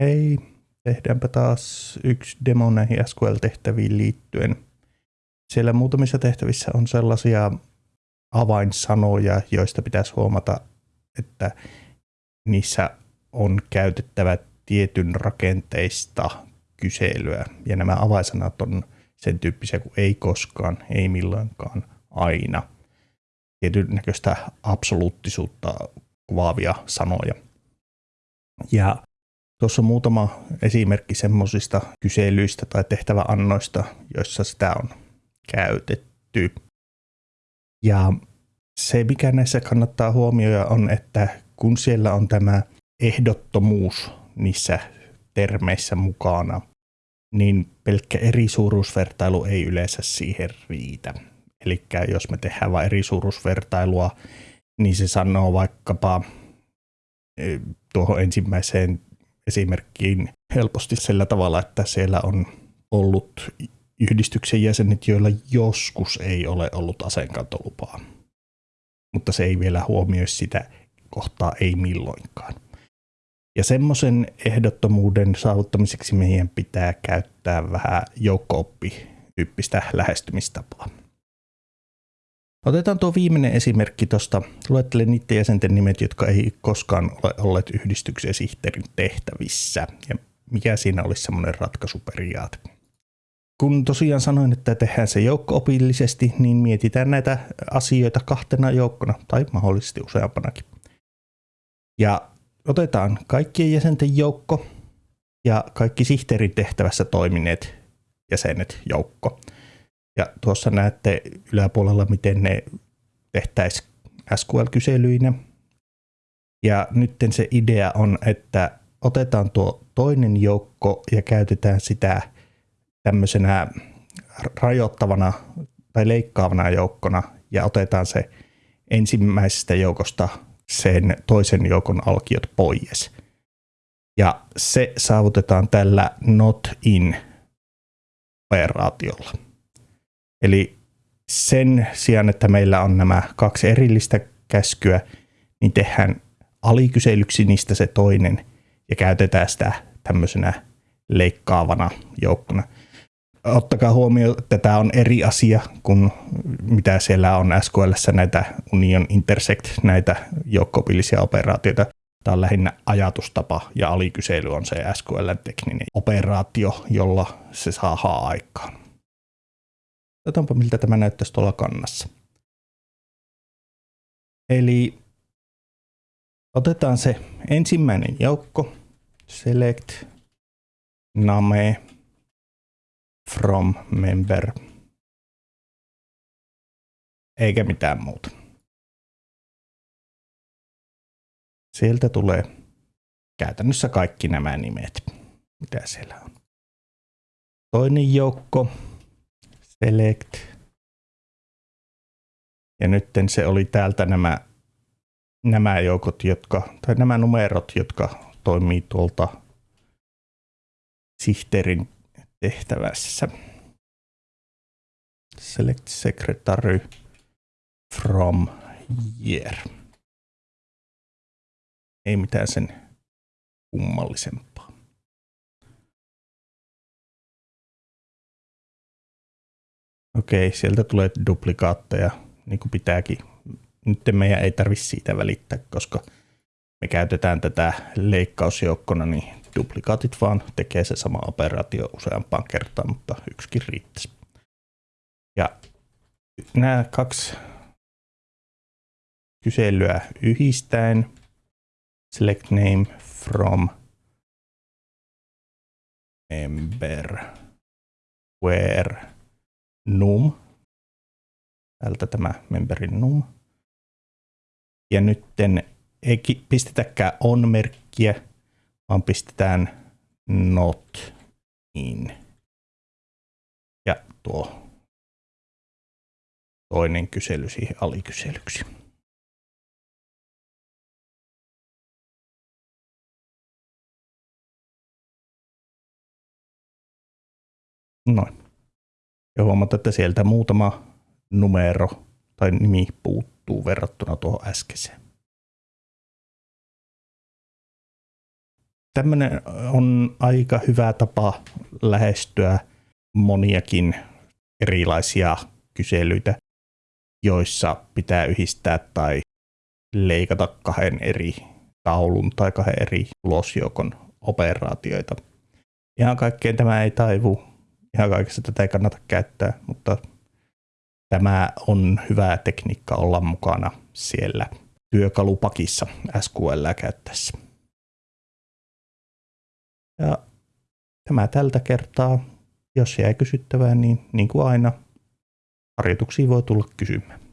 Hei, tehdäänpä taas yksi demo näihin SQL-tehtäviin liittyen. Siellä muutamissa tehtävissä on sellaisia avainsanoja, joista pitäisi huomata, että niissä on käytettävä tietyn rakenteista kyselyä. Ja nämä avainsanat on sen tyyppisiä kuin ei koskaan, ei milloinkaan, aina. Tietyn näköistä absoluuttisuutta kuvaavia sanoja. Ja Tuossa on muutama esimerkki semmoisista kyselyistä tai tehtäväannoista, joissa sitä on käytetty. Ja se, mikä näissä kannattaa huomioida, on, että kun siellä on tämä ehdottomuus niissä termeissä mukana, niin pelkkä eri suuruusvertailu ei yleensä siihen riitä. Eli jos me tehdään vain eri suuruusvertailua, niin se sanoo vaikkapa eh, tuohon ensimmäiseen esimerkkiin helposti sillä tavalla, että siellä on ollut yhdistyksen jäsenet, joilla joskus ei ole ollut aseenkantolupaa. Mutta se ei vielä huomioi sitä kohtaa ei milloinkaan. Ja semmoisen ehdottomuuden saavuttamiseksi meidän pitää käyttää vähän joukko-oppi-tyyppistä lähestymistapaa. Otetaan tuo viimeinen esimerkki tuosta. Luettele niiden jäsenten nimet, jotka ei koskaan ole olleet yhdistyksen sihteerin tehtävissä. Ja mikä siinä olisi semmoinen ratkaisuperiaate. Kun tosiaan sanoin, että tehdään se joukko-opillisesti, niin mietitään näitä asioita kahtena joukkona tai mahdollisesti useampanakin. Ja otetaan kaikkien jäsenten joukko ja kaikki sihteerin tehtävässä toimineet jäsenet joukko. Ja tuossa näette yläpuolella, miten ne tehtäisiin SQL-kyselyinä. Ja nyt se idea on, että otetaan tuo toinen joukko ja käytetään sitä tämmöisenä rajoittavana tai leikkaavana joukkona ja otetaan se ensimmäisestä joukosta sen toisen joukon alkiot pois. Ja se saavutetaan tällä not in operaatiolla. Eli sen sijaan, että meillä on nämä kaksi erillistä käskyä, niin tehdään alikyselyksi niistä se toinen ja käytetään sitä tämmöisenä leikkaavana joukkona. Ottakaa huomioon, että tämä on eri asia kuin mitä siellä on SQL näitä Union Intersect, näitä joukkopillisia operaatioita. Tämä on lähinnä ajatustapa ja alikysely on se SQL-tekninen operaatio, jolla se saa aikaan. Katsotaanpa miltä tämä näyttäisi tuolla kannassa. Eli otetaan se ensimmäinen joukko, select name from member, eikä mitään muuta. Sieltä tulee käytännössä kaikki nämä nimet, mitä siellä on. Toinen joukko, select. Ja nyt se oli täältä nämä, nämä joukot, jotka, tai nämä numerot, jotka toimii tuolta sihteerin tehtävässä. Select secretary from year. Ei mitään sen kummallisempaa. Okei, sieltä tulee duplikaatteja, niin kuin pitääkin. Nyt meidän ei tarvitse siitä välittää, koska me käytetään tätä leikkausjoukkona, niin duplikaatit vaan tekee se sama operaatio useampaan kertaan, mutta yksikin riittäisi. Ja nämä kaksi kyselyä yhdistäen, select name from member where num. Täältä tämä memberin num. Ja nytten ei pistetäkään on-merkkiä, vaan pistetään not in. Ja tuo toinen kysely siihen alikyselyksi. Noin. Ja huomata, että sieltä muutama numero tai nimi puuttuu verrattuna tuohon äskeiseen. tämmöinen on aika hyvä tapa lähestyä moniakin erilaisia kyselyitä, joissa pitää yhdistää tai leikata kahden eri taulun tai kahden eri tulosjoukon operaatioita. Ihan kaikkeen tämä ei taivu, ihan kaikessa tätä ei kannata käyttää, mutta tämä on hyvä tekniikka olla mukana siellä työkalupakissa SQL käyttäessä. Ja tämä tältä kertaa. Jos jäi kysyttävää, niin niin kuin aina, harjoituksia voi tulla kysymään.